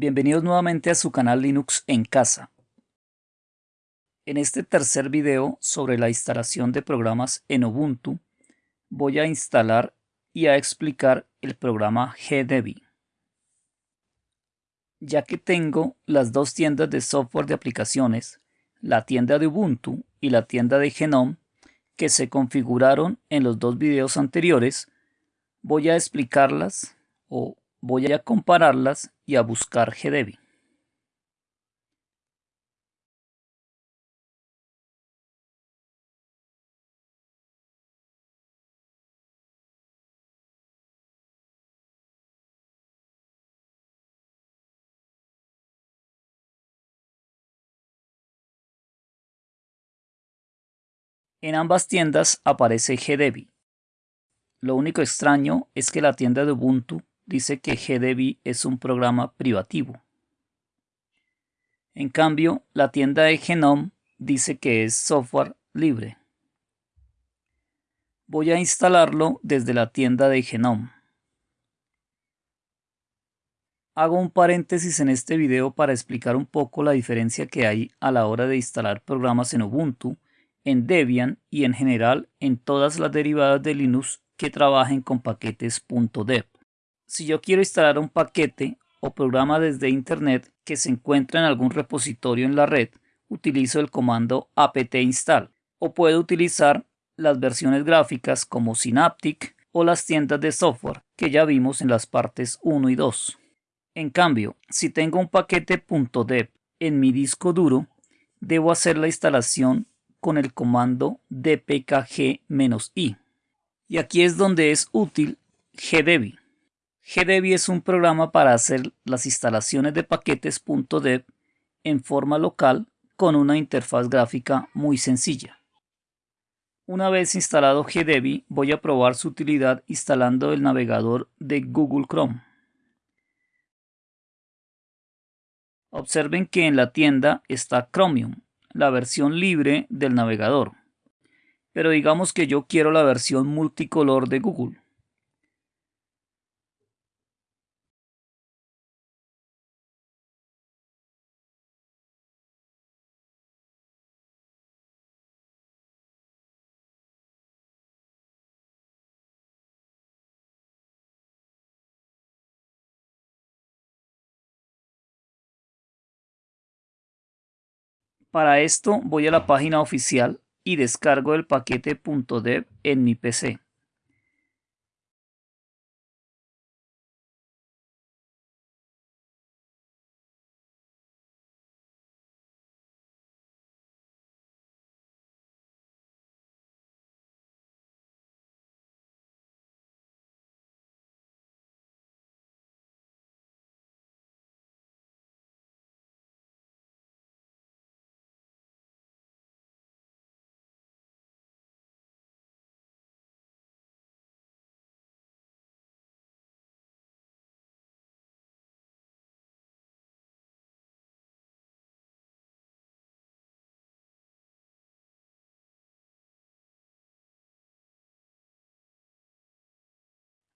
Bienvenidos nuevamente a su canal Linux en casa. En este tercer video sobre la instalación de programas en Ubuntu, voy a instalar y a explicar el programa GDebi. Ya que tengo las dos tiendas de software de aplicaciones, la tienda de Ubuntu y la tienda de Genome, que se configuraron en los dos videos anteriores, voy a explicarlas o voy a compararlas y a buscar GDebi. En ambas tiendas aparece GDebi. Lo único extraño es que la tienda de Ubuntu dice que GDebi es un programa privativo. En cambio, la tienda de Genome dice que es software libre. Voy a instalarlo desde la tienda de Genome. Hago un paréntesis en este video para explicar un poco la diferencia que hay a la hora de instalar programas en Ubuntu, en Debian y en general en todas las derivadas de Linux que trabajen con paquetes .deb si yo quiero instalar un paquete o programa desde internet que se encuentra en algún repositorio en la red, utilizo el comando apt install o puedo utilizar las versiones gráficas como Synaptic o las tiendas de software que ya vimos en las partes 1 y 2. En cambio, si tengo un paquete .deb en mi disco duro, debo hacer la instalación con el comando dpkg-i. Y aquí es donde es útil gdebi. GDebi es un programa para hacer las instalaciones de paquetes .deb en forma local con una interfaz gráfica muy sencilla. Una vez instalado GDebi, voy a probar su utilidad instalando el navegador de Google Chrome. Observen que en la tienda está Chromium, la versión libre del navegador. Pero digamos que yo quiero la versión multicolor de Google. Para esto voy a la página oficial y descargo el paquete .deb en mi PC.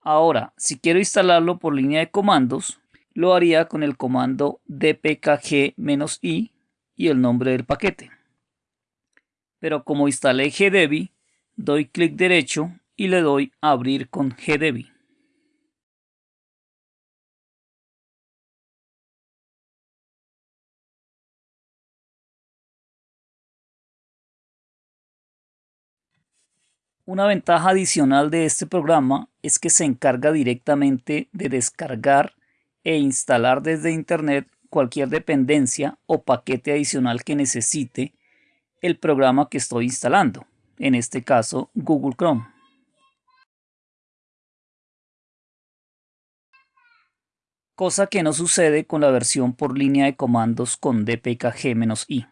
Ahora, si quiero instalarlo por línea de comandos, lo haría con el comando dpkg-i y el nombre del paquete. Pero como instalé GDebi, doy clic derecho y le doy abrir con GDebi. Una ventaja adicional de este programa es que se encarga directamente de descargar e instalar desde Internet cualquier dependencia o paquete adicional que necesite el programa que estoy instalando, en este caso Google Chrome. Cosa que no sucede con la versión por línea de comandos con dpkg-i.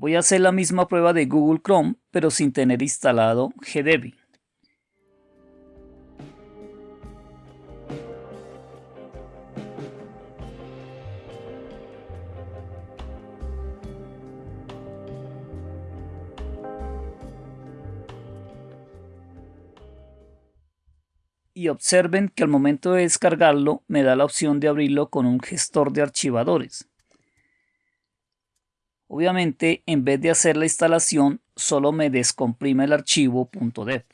Voy a hacer la misma prueba de Google Chrome, pero sin tener instalado GDebi. y observen que al momento de descargarlo me da la opción de abrirlo con un gestor de archivadores. Obviamente, en vez de hacer la instalación, solo me descomprime el archivo .deb.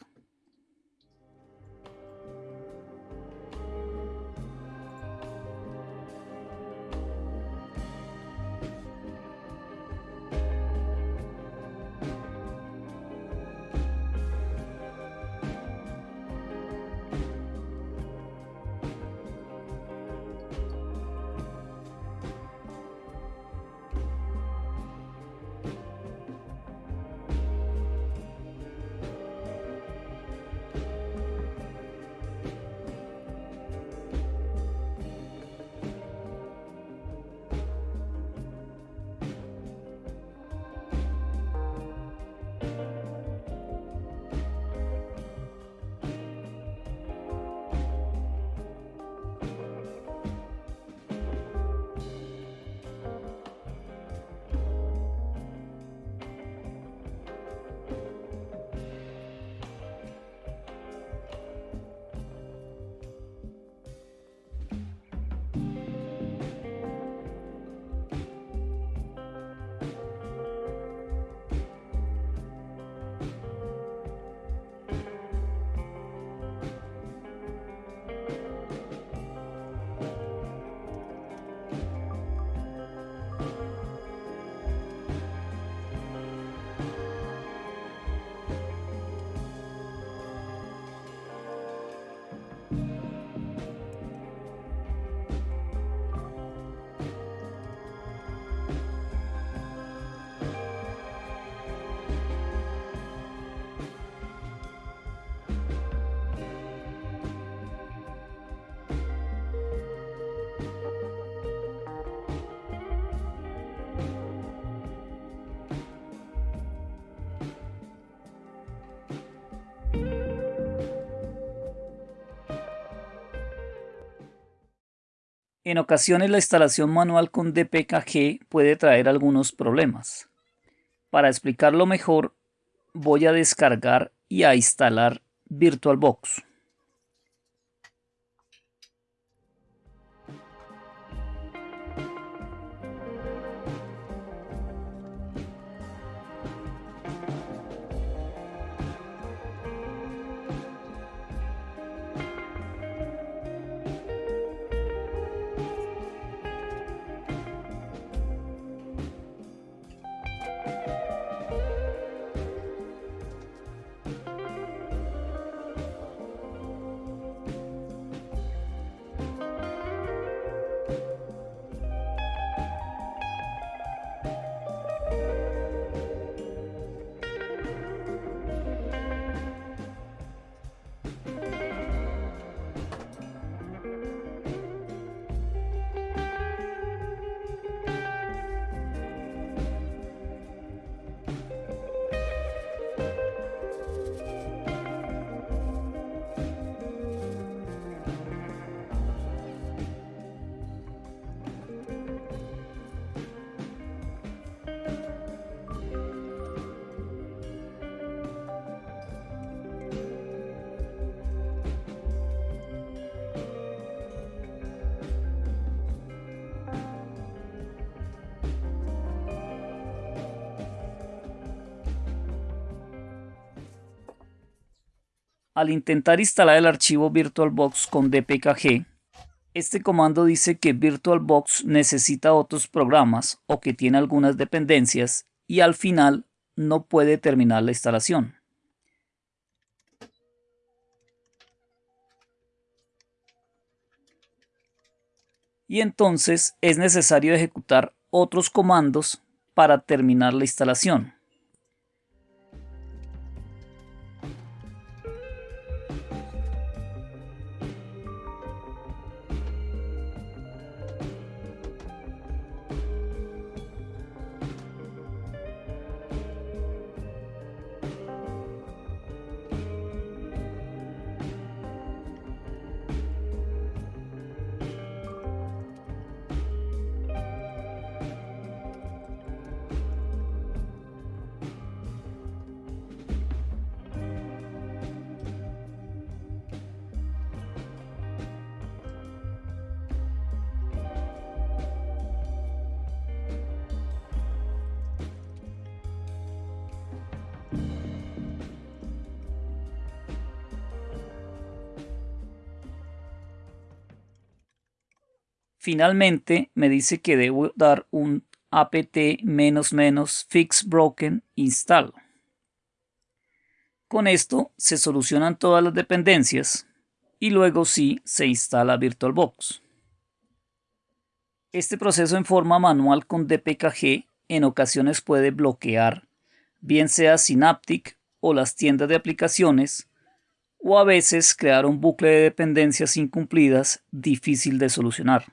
En ocasiones la instalación manual con DPKG puede traer algunos problemas. Para explicarlo mejor, voy a descargar y a instalar VirtualBox. Al intentar instalar el archivo VirtualBox con dpkg, este comando dice que VirtualBox necesita otros programas o que tiene algunas dependencias y al final no puede terminar la instalación. Y entonces es necesario ejecutar otros comandos para terminar la instalación. Finalmente me dice que debo dar un apt fix broken install. Con esto se solucionan todas las dependencias y luego sí se instala VirtualBox. Este proceso en forma manual con DPKG en ocasiones puede bloquear, bien sea Synaptic o las tiendas de aplicaciones, o a veces crear un bucle de dependencias incumplidas difícil de solucionar.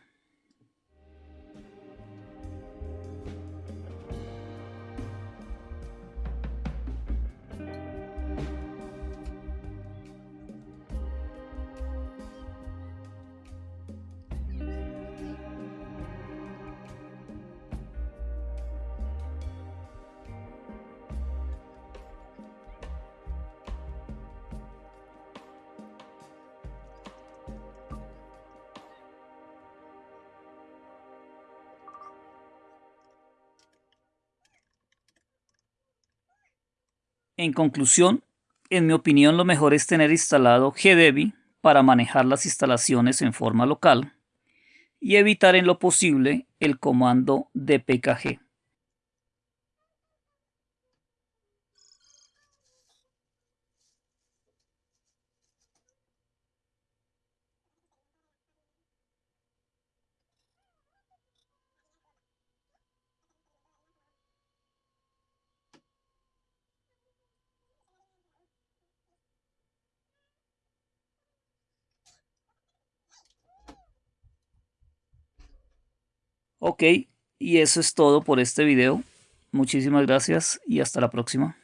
En conclusión, en mi opinión lo mejor es tener instalado GDebi para manejar las instalaciones en forma local y evitar en lo posible el comando dpkg. Ok, y eso es todo por este video. Muchísimas gracias y hasta la próxima.